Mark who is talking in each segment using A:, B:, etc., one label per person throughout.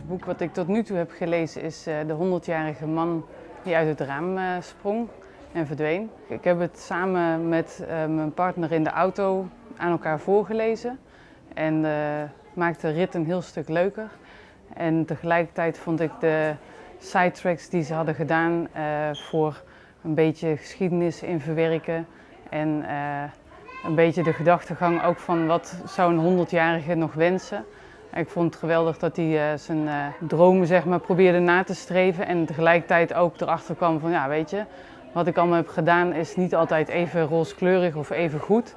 A: boek wat ik tot nu toe heb gelezen is uh, De 100-jarige man die uit het raam uh, sprong en verdween. Ik heb het samen met uh, mijn partner in de auto aan elkaar voorgelezen en maakte de rit een heel stuk leuker. En tegelijkertijd vond ik de sidetracks die ze hadden gedaan voor een beetje geschiedenis in verwerken en een beetje de gedachtegang ook van wat zou een 100-jarige nog wensen. Ik vond het geweldig dat hij uh, zijn uh, dromen zeg maar, probeerde na te streven en tegelijkertijd ook erachter kwam van ja weet je, wat ik allemaal heb gedaan is niet altijd even rooskleurig of even goed.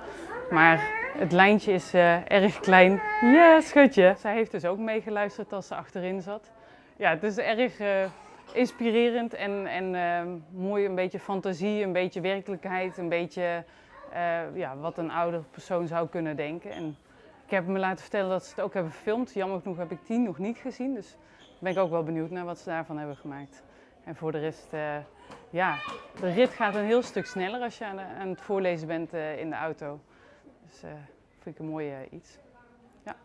A: Maar het lijntje is uh, erg klein. Ja, schatje. Zij heeft dus ook meegeluisterd als ze achterin zat. Ja, het is erg inspirerend en, en mooi, een beetje fantasie, een beetje werkelijkheid, een beetje ja, wat een oudere persoon zou kunnen denken. En, ik heb me laten vertellen dat ze het ook hebben gefilmd. Jammer genoeg heb ik tien nog niet gezien, dus ben ik ook wel benieuwd naar wat ze daarvan hebben gemaakt. En voor de rest, eh, ja, de rit gaat een heel stuk sneller als je aan, het voorlezen bent eh, in de auto. Dus uh, vind ik een mooi iets. Ja.